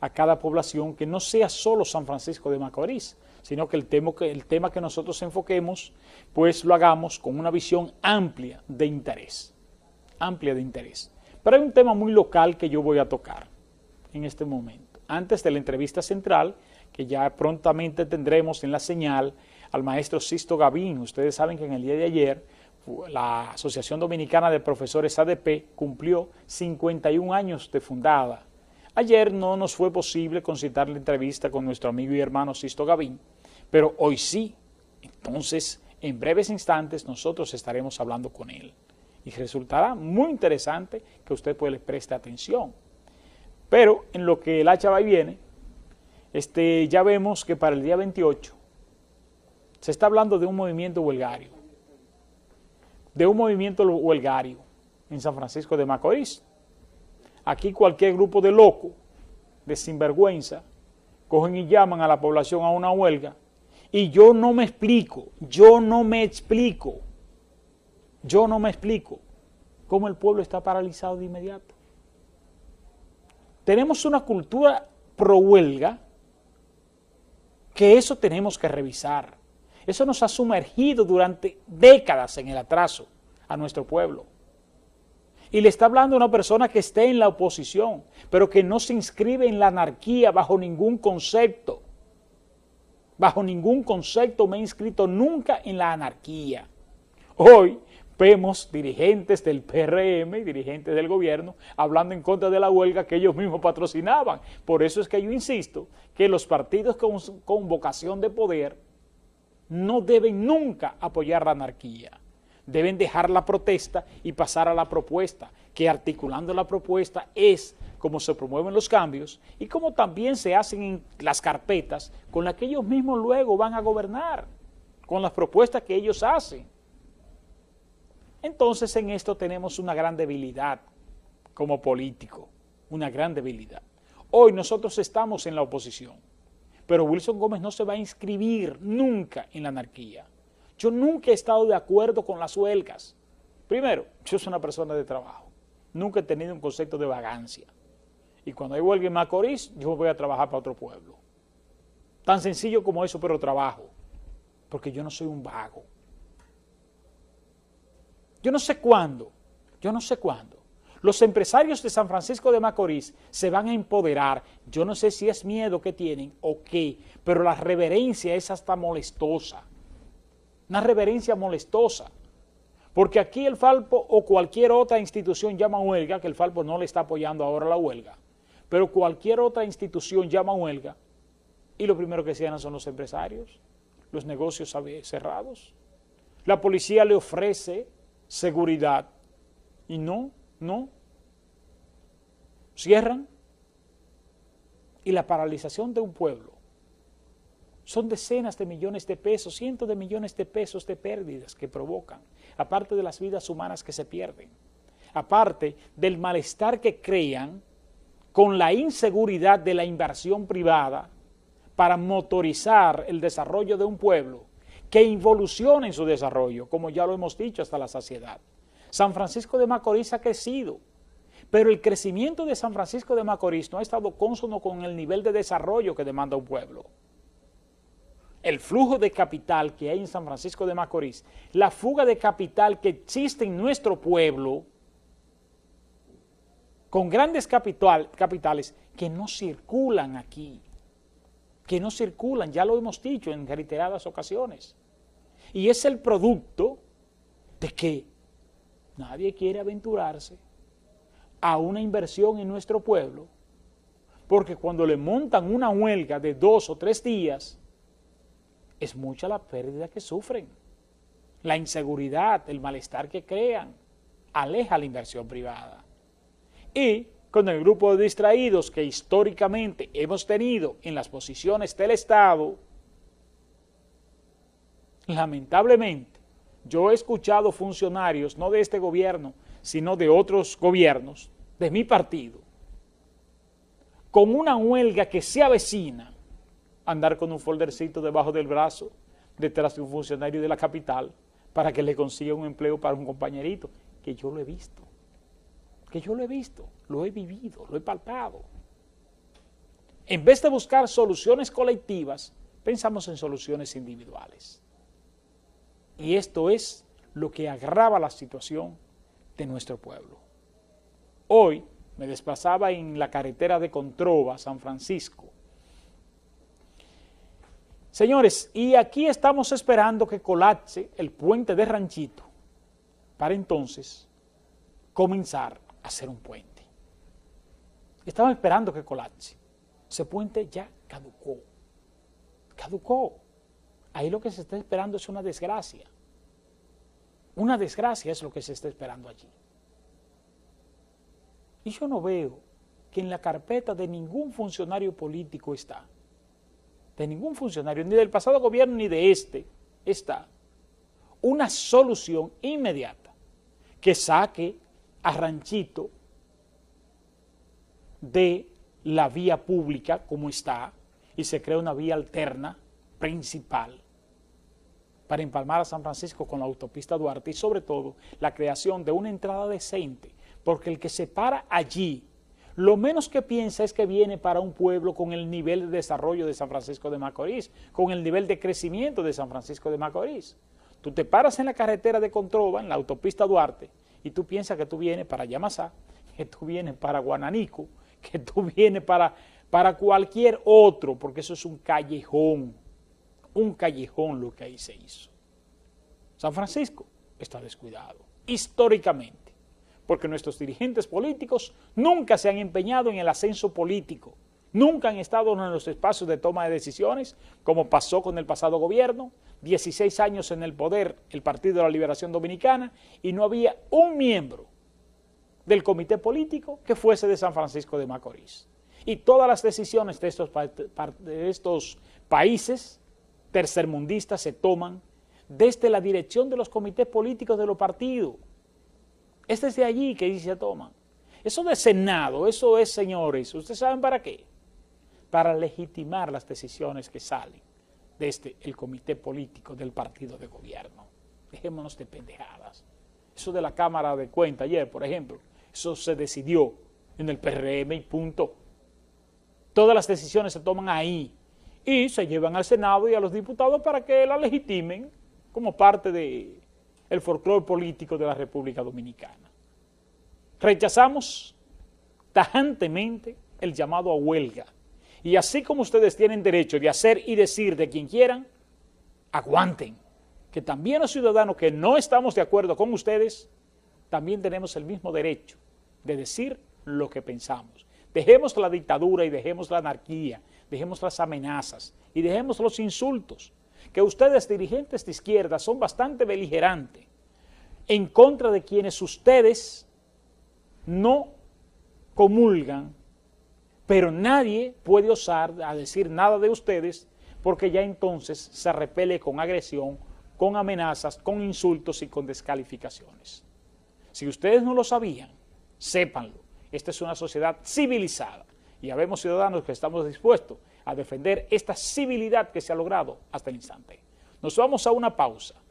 a cada población que no sea solo San Francisco de Macorís, sino que el tema que, el tema que nosotros enfoquemos, pues lo hagamos con una visión amplia de interés, amplia de interés. Pero hay un tema muy local que yo voy a tocar en este momento. Antes de la entrevista central, que ya prontamente tendremos en la señal al maestro Sisto Gavín. Ustedes saben que en el día de ayer la Asociación Dominicana de Profesores ADP cumplió 51 años de fundada. Ayer no nos fue posible concitar la entrevista con nuestro amigo y hermano Sisto Gavín, pero hoy sí. Entonces, en breves instantes nosotros estaremos hablando con él y resultará muy interesante que usted pues le preste atención. Pero en lo que el hacha va y viene, este, ya vemos que para el día 28 se está hablando de un movimiento huelgario, de un movimiento huelgario en San Francisco de Macorís. Aquí cualquier grupo de locos, de sinvergüenza, cogen y llaman a la población a una huelga y yo no me explico, yo no me explico, yo no me explico cómo el pueblo está paralizado de inmediato. Tenemos una cultura pro huelga que eso tenemos que revisar. Eso nos ha sumergido durante décadas en el atraso a nuestro pueblo. Y le está hablando a una persona que esté en la oposición, pero que no se inscribe en la anarquía bajo ningún concepto. Bajo ningún concepto me he inscrito nunca en la anarquía. Hoy vemos dirigentes del PRM dirigentes del gobierno hablando en contra de la huelga que ellos mismos patrocinaban. Por eso es que yo insisto que los partidos con, con vocación de poder no deben nunca apoyar la anarquía. Deben dejar la protesta y pasar a la propuesta, que articulando la propuesta es como se promueven los cambios y como también se hacen en las carpetas con las que ellos mismos luego van a gobernar, con las propuestas que ellos hacen. Entonces en esto tenemos una gran debilidad como político, una gran debilidad. Hoy nosotros estamos en la oposición, pero Wilson Gómez no se va a inscribir nunca en la anarquía. Yo nunca he estado de acuerdo con las huelgas. Primero, yo soy una persona de trabajo. Nunca he tenido un concepto de vagancia. Y cuando hay huelga en Macorís, yo voy a trabajar para otro pueblo. Tan sencillo como eso, pero trabajo. Porque yo no soy un vago. Yo no sé cuándo, yo no sé cuándo. Los empresarios de San Francisco de Macorís se van a empoderar. Yo no sé si es miedo que tienen o qué, pero la reverencia es hasta molestosa. Una reverencia molestosa. Porque aquí el Falpo o cualquier otra institución llama huelga, que el Falpo no le está apoyando ahora la huelga, pero cualquier otra institución llama huelga y lo primero que cierran son los empresarios, los negocios cerrados. La policía le ofrece seguridad. Y no, no. Cierran. Y la paralización de un pueblo son decenas de millones de pesos, cientos de millones de pesos de pérdidas que provocan, aparte de las vidas humanas que se pierden, aparte del malestar que crean con la inseguridad de la inversión privada para motorizar el desarrollo de un pueblo que involucione en su desarrollo, como ya lo hemos dicho hasta la saciedad. San Francisco de Macorís ha crecido, pero el crecimiento de San Francisco de Macorís no ha estado cónsono con el nivel de desarrollo que demanda un pueblo. El flujo de capital que hay en San Francisco de Macorís, la fuga de capital que existe en nuestro pueblo, con grandes capital, capitales que no circulan aquí, que no circulan, ya lo hemos dicho en reiteradas ocasiones. Y es el producto de que nadie quiere aventurarse a una inversión en nuestro pueblo, porque cuando le montan una huelga de dos o tres días, es mucha la pérdida que sufren. La inseguridad, el malestar que crean, aleja la inversión privada. Y con el grupo de distraídos que históricamente hemos tenido en las posiciones del Estado, lamentablemente, yo he escuchado funcionarios, no de este gobierno, sino de otros gobiernos, de mi partido, con una huelga que se avecina, andar con un foldercito debajo del brazo, detrás de un funcionario de la capital, para que le consiga un empleo para un compañerito, que yo lo he visto, que yo lo he visto, lo he vivido, lo he palpado. En vez de buscar soluciones colectivas, pensamos en soluciones individuales. Y esto es lo que agrava la situación de nuestro pueblo. Hoy me desplazaba en la carretera de Controva, San Francisco. Señores, y aquí estamos esperando que colapse el puente de Ranchito para entonces comenzar a hacer un puente. Estamos esperando que colapse. Ese puente ya caducó. Caducó. Ahí lo que se está esperando es una desgracia. Una desgracia es lo que se está esperando allí. Y yo no veo que en la carpeta de ningún funcionario político está, de ningún funcionario, ni del pasado gobierno ni de este, está una solución inmediata que saque a Ranchito de la vía pública como está y se crea una vía alterna principal para empalmar a San Francisco con la autopista Duarte y sobre todo la creación de una entrada decente porque el que se para allí, lo menos que piensa es que viene para un pueblo con el nivel de desarrollo de San Francisco de Macorís, con el nivel de crecimiento de San Francisco de Macorís. Tú te paras en la carretera de Controva, en la autopista Duarte, y tú piensas que tú vienes para Yamasá, que tú vienes para Guananico, que tú vienes para, para cualquier otro, porque eso es un callejón, un callejón lo que ahí se hizo. San Francisco está descuidado, históricamente porque nuestros dirigentes políticos nunca se han empeñado en el ascenso político, nunca han estado en los espacios de toma de decisiones, como pasó con el pasado gobierno, 16 años en el poder el Partido de la Liberación Dominicana y no había un miembro del comité político que fuese de San Francisco de Macorís. Y todas las decisiones de estos, de estos países tercermundistas se toman desde la dirección de los comités políticos de los partidos, es desde allí que se toman. Eso de Senado, eso es, señores, ¿ustedes saben para qué? Para legitimar las decisiones que salen desde el comité político del partido de gobierno. Dejémonos de pendejadas. Eso de la Cámara de Cuenta ayer, por ejemplo, eso se decidió en el PRM y punto. Todas las decisiones se toman ahí y se llevan al Senado y a los diputados para que la legitimen como parte de el folclore político de la República Dominicana. Rechazamos tajantemente el llamado a huelga. Y así como ustedes tienen derecho de hacer y decir de quien quieran, aguanten, que también los ciudadanos que no estamos de acuerdo con ustedes, también tenemos el mismo derecho de decir lo que pensamos. Dejemos la dictadura y dejemos la anarquía, dejemos las amenazas y dejemos los insultos que ustedes dirigentes de izquierda son bastante beligerantes en contra de quienes ustedes no comulgan, pero nadie puede osar a decir nada de ustedes porque ya entonces se repele con agresión, con amenazas, con insultos y con descalificaciones. Si ustedes no lo sabían, sépanlo. Esta es una sociedad civilizada y habemos ciudadanos que estamos dispuestos a defender esta civilidad que se ha logrado hasta el instante. Nos vamos a una pausa